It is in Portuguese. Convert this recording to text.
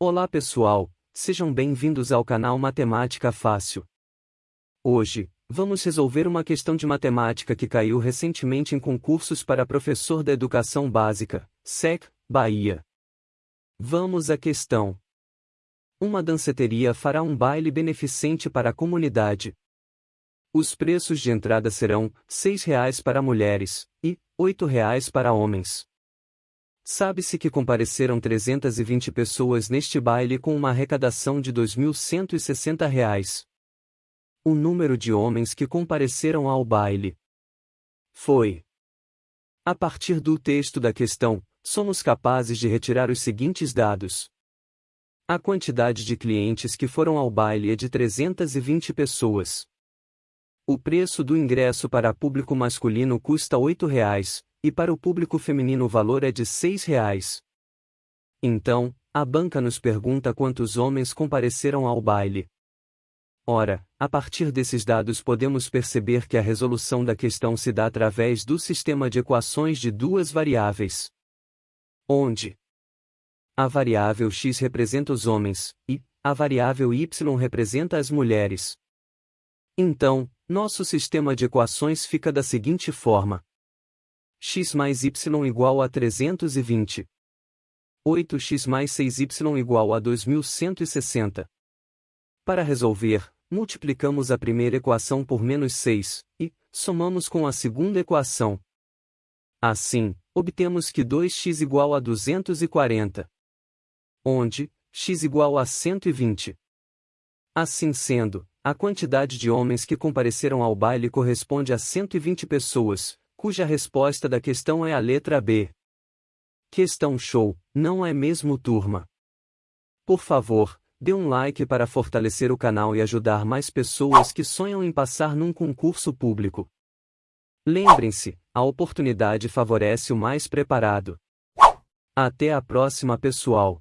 Olá pessoal, sejam bem-vindos ao canal Matemática Fácil. Hoje, vamos resolver uma questão de matemática que caiu recentemente em concursos para professor da Educação Básica, SEC, Bahia. Vamos à questão. Uma danceteria fará um baile beneficente para a comunidade. Os preços de entrada serão R$ 6,00 para mulheres e R$ 8,00 para homens. Sabe-se que compareceram 320 pessoas neste baile com uma arrecadação de R$ 2.160. O número de homens que compareceram ao baile foi. A partir do texto da questão, somos capazes de retirar os seguintes dados. A quantidade de clientes que foram ao baile é de 320 pessoas. O preço do ingresso para público masculino custa R$ 8,00, e para o público feminino o valor é de R$ 6,00. Então, a banca nos pergunta quantos homens compareceram ao baile. Ora, a partir desses dados podemos perceber que a resolução da questão se dá através do sistema de equações de duas variáveis. Onde a variável x representa os homens, e a variável y representa as mulheres. Então, nosso sistema de equações fica da seguinte forma: x mais y igual a 320. 8x mais 6y igual a 2160. Para resolver, multiplicamos a primeira equação por menos 6, e, somamos com a segunda equação. Assim, obtemos que 2x igual a 240. Onde, x igual a 120. Assim sendo, a quantidade de homens que compareceram ao baile corresponde a 120 pessoas, cuja resposta da questão é a letra B. Questão show, não é mesmo turma? Por favor, dê um like para fortalecer o canal e ajudar mais pessoas que sonham em passar num concurso público. Lembrem-se, a oportunidade favorece o mais preparado. Até a próxima, pessoal!